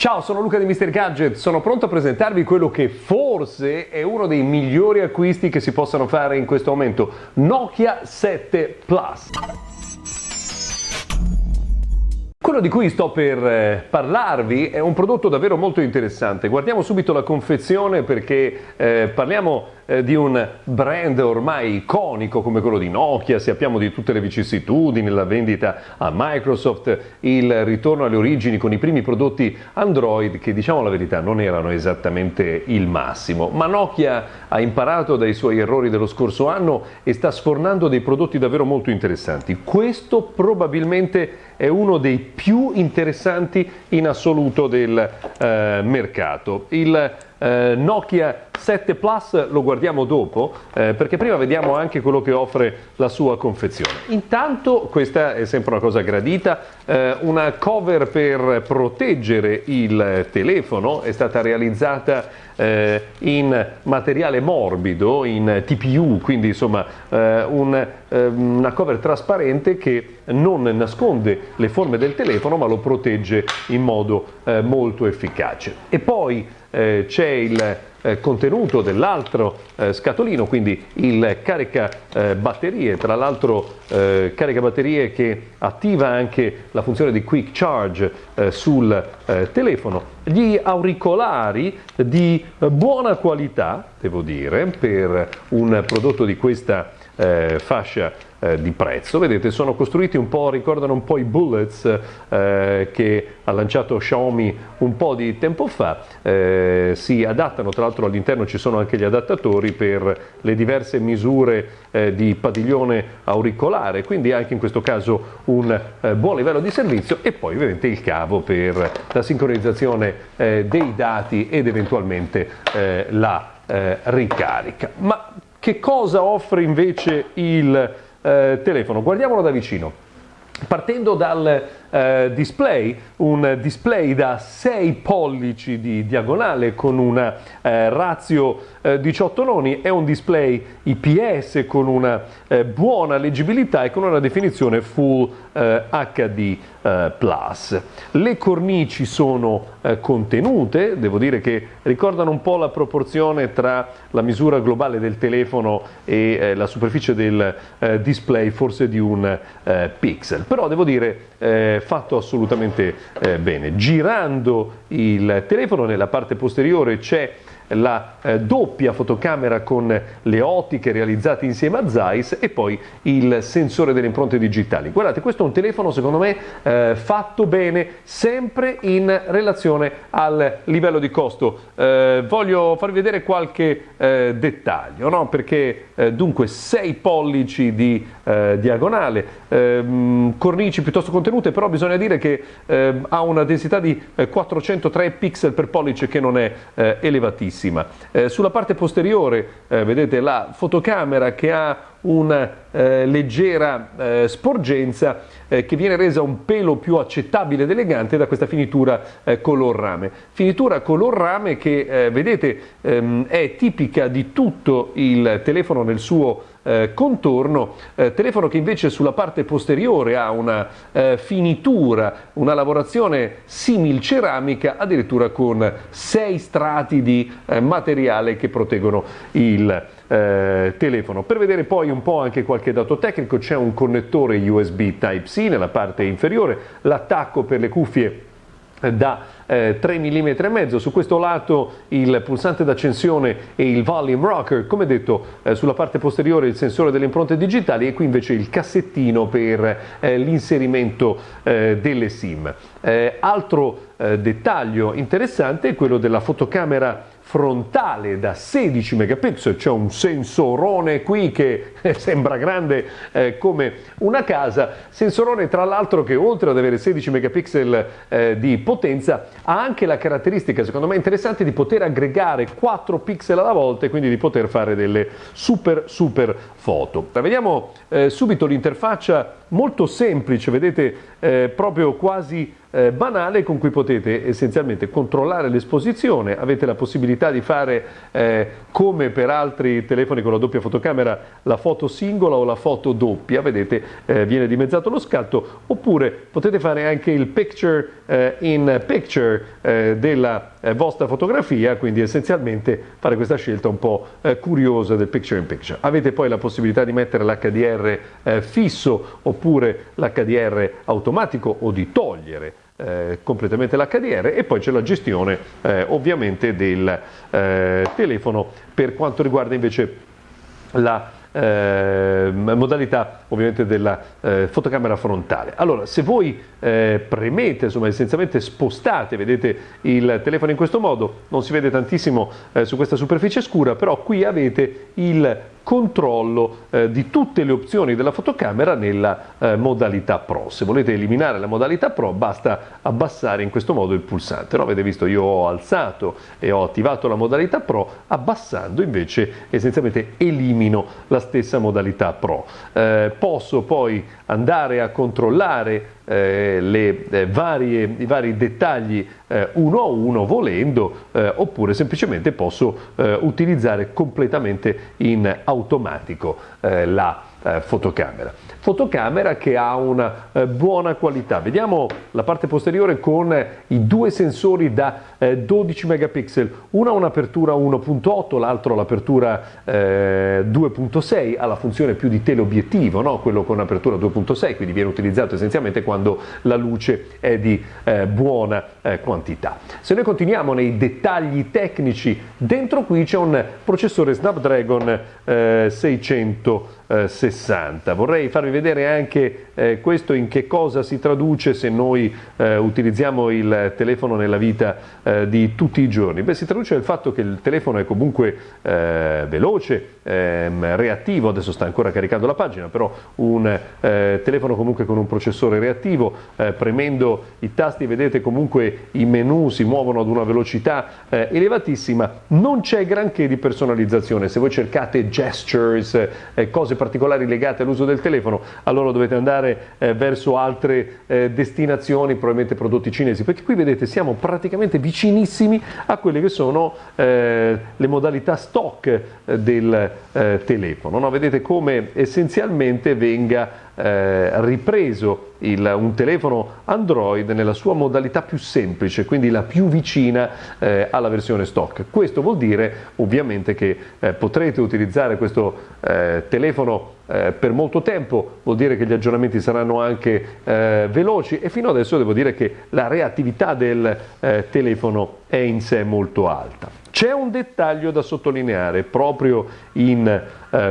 Ciao, sono Luca di Mr. Gadget, sono pronto a presentarvi quello che forse è uno dei migliori acquisti che si possano fare in questo momento, Nokia 7 Plus. Quello di cui sto per eh, parlarvi è un prodotto davvero molto interessante. Guardiamo subito la confezione perché eh, parliamo eh, di un brand ormai iconico come quello di Nokia, sappiamo di tutte le vicissitudini, la vendita a Microsoft, il ritorno alle origini con i primi prodotti Android che diciamo la verità non erano esattamente il massimo, ma Nokia ha imparato dai suoi errori dello scorso anno e sta sfornando dei prodotti davvero molto interessanti. Questo probabilmente è uno dei più interessanti in assoluto del eh, mercato. Il eh, Nokia 7 Plus lo guardiamo dopo eh, perché prima vediamo anche quello che offre la sua confezione. Intanto questa è sempre una cosa gradita, eh, una cover per proteggere il telefono è stata realizzata eh, in materiale morbido, in TPU, quindi insomma eh, un, ehm, una cover trasparente che non nasconde le forme del telefono ma lo protegge in modo eh, molto efficace. E poi eh, c'è il eh, contenuto dell'altro eh, scatolino, quindi il carica eh, tra l'altro eh, carica batterie che attiva anche la funzione di quick charge sul telefono, gli auricolari di buona qualità, devo dire, per un prodotto di questa fascia eh, di prezzo. Vedete, sono costruiti un po', ricordano un po' i bullets eh, che ha lanciato Xiaomi un po' di tempo fa, eh, si adattano, tra l'altro all'interno ci sono anche gli adattatori per le diverse misure eh, di padiglione auricolare, quindi anche in questo caso un eh, buon livello di servizio e poi ovviamente il cavo per la sincronizzazione eh, dei dati ed eventualmente la ricarica. Ma che cosa offre invece il eh, telefono. Guardiamolo da vicino. Partendo dal eh, display, un display da 6 pollici di diagonale con una eh, ratio eh, 18 noni, è un display IPS con una eh, buona leggibilità e con una definizione Full HD+. Eh, Le cornici sono eh, contenute, devo dire che ricordano un po' la proporzione tra la misura globale del telefono e la superficie del display, forse di un pixel, però devo dire fatto assolutamente eh, bene. Girando il telefono nella parte posteriore c'è la eh, doppia fotocamera con le ottiche realizzate insieme a Zeiss e poi il sensore delle impronte digitali. Guardate, questo è un telefono secondo me eh, fatto bene, sempre in relazione al livello di costo. Eh, voglio farvi vedere qualche eh, dettaglio, no? perché eh, dunque 6 pollici di eh, diagonale, ehm, cornici piuttosto contenute, però bisogna dire che ehm, ha una densità di 403 pixel per pollice che non è elevatissima bellissima. Eh, sulla parte posteriore eh, vedete la fotocamera che ha una eh, leggera eh, sporgenza eh, che viene resa un pelo più accettabile ed elegante da questa finitura eh, color rame. Finitura color rame che vedete ehm, è tipica di tutto il telefono nel suo eh, contorno, eh, telefono che invece sulla parte posteriore ha una eh, finitura, una lavorazione simil ceramica, addirittura con sei strati di eh, materiale che proteggono il eh, telefono. Per vedere poi un po' anche qualche dato tecnico c'è un connettore USB Type-C nella parte inferiore, l'attacco per le cuffie da eh, 3 mm e mezzo. Su questo lato il pulsante d'accensione e il volume rocker come detto eh, sulla parte posteriore il sensore delle impronte digitali e qui invece il cassettino per eh, l'inserimento eh, delle sim. Eh, altro eh, dettaglio interessante è quello della fotocamera frontale da 16 megapixel, c'è un sensorone qui che sembra grande eh, come una casa, sensorone tra l'altro che oltre ad avere 16 megapixel eh, di potenza ha anche la caratteristica secondo me interessante di poter aggregare 4 pixel alla volta e quindi di poter fare delle super super foto. Vediamo eh, subito l'interfaccia molto semplice, vedete eh, proprio quasi eh, banale con cui potete essenzialmente controllare l'esposizione, avete la possibilità di fare eh, come per altri telefoni con la doppia fotocamera la foto singola o la foto doppia, vedete eh, viene dimezzato lo scatto, oppure potete fare anche il picture eh, in picture eh, della eh, vostra fotografia, quindi essenzialmente fare questa scelta un po' curiosa del picture in picture. Avete poi la possibilità di mettere l'HDR fisso oppure l'HDR automatico o di togliere eh, completamente l'HDR e poi c'è la gestione eh, ovviamente del eh, telefono per quanto riguarda invece la eh, modalità ovviamente della eh, fotocamera frontale. Allora, se voi eh, premete, insomma, essenzialmente spostate, vedete il telefono in questo modo, non si vede tantissimo eh, su questa superficie scura, però qui avete il controllo eh, di tutte le opzioni della fotocamera nella eh, modalità Pro. Se volete eliminare la modalità Pro basta abbassare in questo modo il pulsante. No? Avete visto io ho alzato e ho attivato la modalità Pro, abbassando invece essenzialmente elimino la stessa modalità Pro. Eh, posso poi andare a controllare le, eh, varie, i vari dettagli eh, uno a uno volendo eh, oppure semplicemente posso eh, utilizzare completamente in automatico eh, la fotocamera. Fotocamera che ha una buona qualità. Vediamo la parte posteriore con i due sensori da 12 megapixel, uno ha un'apertura 1.8, l'altro l'apertura 2.6, ha la funzione più di teleobiettivo, no? quello con apertura 2.6, quindi viene utilizzato essenzialmente quando la luce è di buona quantità. Se noi continuiamo nei dettagli tecnici, dentro qui c'è un processore Snapdragon eh, 660. Vorrei farvi vedere anche eh, questo in che cosa si traduce se noi eh, utilizziamo il telefono nella vita eh, di tutti i giorni. Beh, si traduce nel fatto che il telefono è comunque eh, veloce, ehm, reattivo, adesso sta ancora caricando la pagina, però un eh, telefono comunque con un processore reattivo, premendo i tasti vedete comunque i menu si muovono ad una velocità eh, elevatissima, non c'è granché di personalizzazione. Se voi cercate gestures, eh, cose particolari legate all'uso del telefono, allora dovete andare eh, verso altre eh, destinazioni, probabilmente prodotti cinesi, perché qui vedete siamo praticamente vicinissimi a quelle che sono eh, le modalità stock eh, del telefono. No? Vedete come essenzialmente venga eh, ripreso il, un telefono Android nella sua modalità più semplice, quindi la più vicina eh, alla versione stock. Questo vuol dire ovviamente che eh, potrete utilizzare questo eh, telefono eh, per molto tempo, vuol dire che gli aggiornamenti saranno anche eh, veloci e fino adesso devo dire che la reattività del telefono è in sé molto alta. C'è un dettaglio da sottolineare proprio in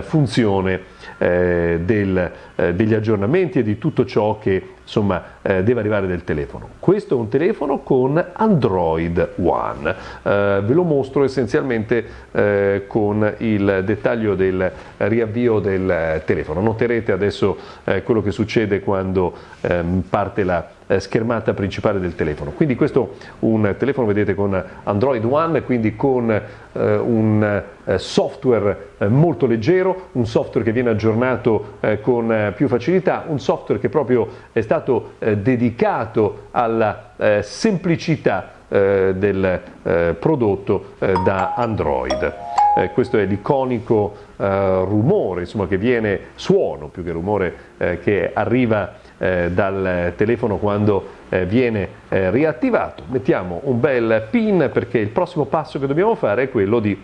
funzione eh, del, eh, degli aggiornamenti e di tutto ciò che insomma, eh, deve arrivare del telefono. Questo è un telefono con Android One, eh, ve lo mostro essenzialmente eh, con il dettaglio del riavvio del telefono. Noterete adesso eh, quello che succede quando ehm, parte la eh, schermata principale del telefono. Quindi questo è un telefono, vedete, con Android One, quindi con eh, un eh, software eh, molto leggero, un software che viene aggiornato eh, con più facilità, un software che proprio è stato dedicato alla semplicità del prodotto da Android. Eh, questo è l'iconico eh, rumore, insomma, che viene, suono più che rumore, eh, che arriva eh, dal telefono quando eh, viene eh, riattivato. Mettiamo un bel pin perché il prossimo passo che dobbiamo fare è quello di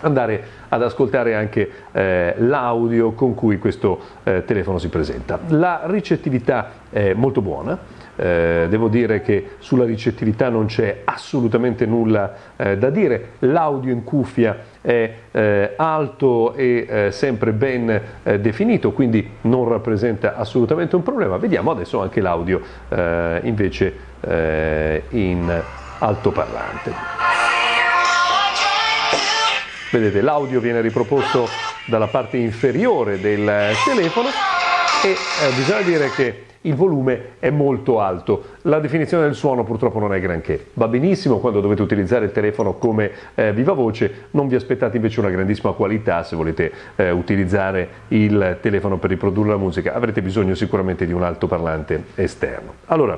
andare ad ascoltare anche eh, l'audio con cui questo eh, telefono si presenta. La ricettività è molto buona, eh, devo dire che sulla ricettività non c'è assolutamente nulla eh, da dire, l'audio in cuffia è eh, alto e eh, sempre ben definito, quindi non rappresenta assolutamente un problema. Vediamo adesso anche l'audio invece in altoparlante. Vedete, l'audio viene riproposto dalla parte inferiore del telefono e eh, bisogna dire che il volume è molto alto. La definizione del suono purtroppo non è granché. Va benissimo quando dovete utilizzare il telefono come eh, viva voce, non vi aspettate invece una grandissima qualità se volete eh, utilizzare il telefono per riprodurre la musica, avrete bisogno sicuramente di un altoparlante esterno. Allora,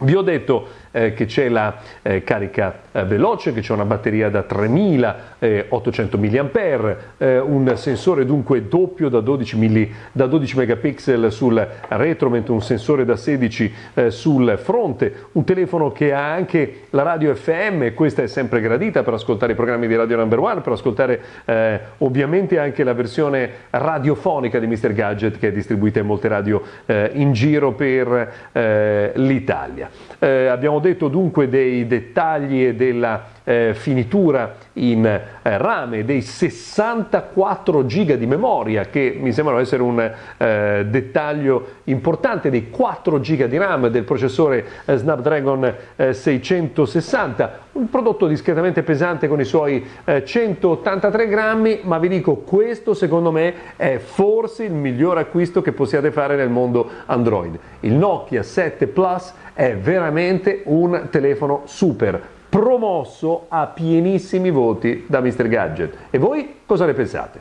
Vi ho detto eh, che c'è la eh, carica eh, veloce, che c'è una batteria da 3800 mAh, eh, un sensore dunque doppio da 12, milli, da 12 megapixel sul retro, mentre un sensore da 16 eh, sul fronte, un telefono che ha anche la radio FM, questa è sempre gradita per ascoltare i programmi di Radio Number One, per ascoltare ovviamente anche la versione radiofonica di Mr. Gadget che è distribuita in molte radio in giro per l'Italia. Italia. Abbiamo detto dunque dei dettagli e della eh, finitura in eh, rame, dei 64 giga di memoria che mi sembrano essere un eh, dettaglio importante, dei 4 giga di RAM del processore eh, Snapdragon 660, eh, un prodotto discretamente pesante con i suoi 183 grammi, ma vi dico questo secondo me è forse il miglior acquisto che possiate fare nel mondo Android. Il Nokia 7 Plus è veramente un telefono super promosso a pienissimi voti da Mr. Gadget. E voi cosa ne pensate?